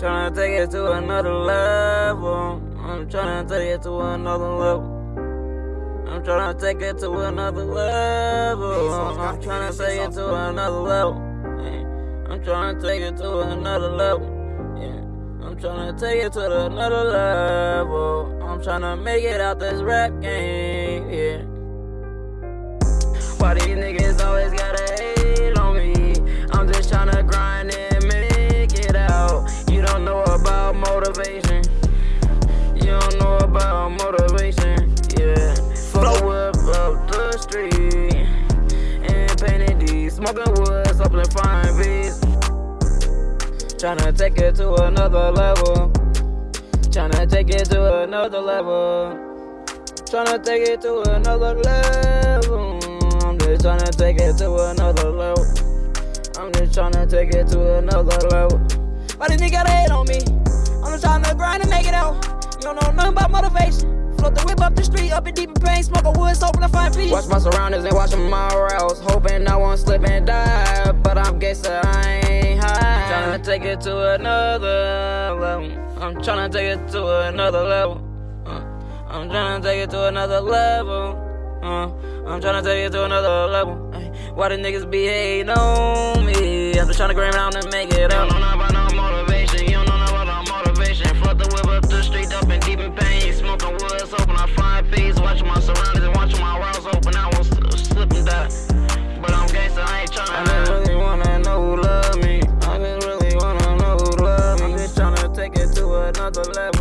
Tryna take it to another level. I'm tryna take it to another level. I'm tryna take it to another level. I'm tryna take it to another level. I'm tryna take it to another level. Yeah. I'm tryna take it to another level. I'm tryna make it out this rap game. Yeah. Why these niggas always these smoking woods, hoping fine beats. Tryna take it to another level. Tryna take it to another level. Tryna take it to another level. I'm just tryna take it to another level. I'm just tryna take it to another level. Why this nigga hate on me? I'm just tryna grind and make it out. You don't know nothing about motivation. Float the whip up the street, up in deep in pain, smoke a wood, hoping to find peace. Watch my surroundings and watching my routes, hoping I won't slip and die. But I'm guessing I ain't high. Tryna take it to another level. I'm tryna take it to another level. Uh, I'm tryna take it to another level. Uh, I'm tryna take it to another level. Ay, why the niggas be hating on me? I'm just tryna grind around and make it up. eyes open. I find things, watching my surroundings and watching my walls open. I won't slip and die. But I'm I ain't tryna. I just really wanna know who love me. I just really wanna know who love me. I'm just tryna take it to another level.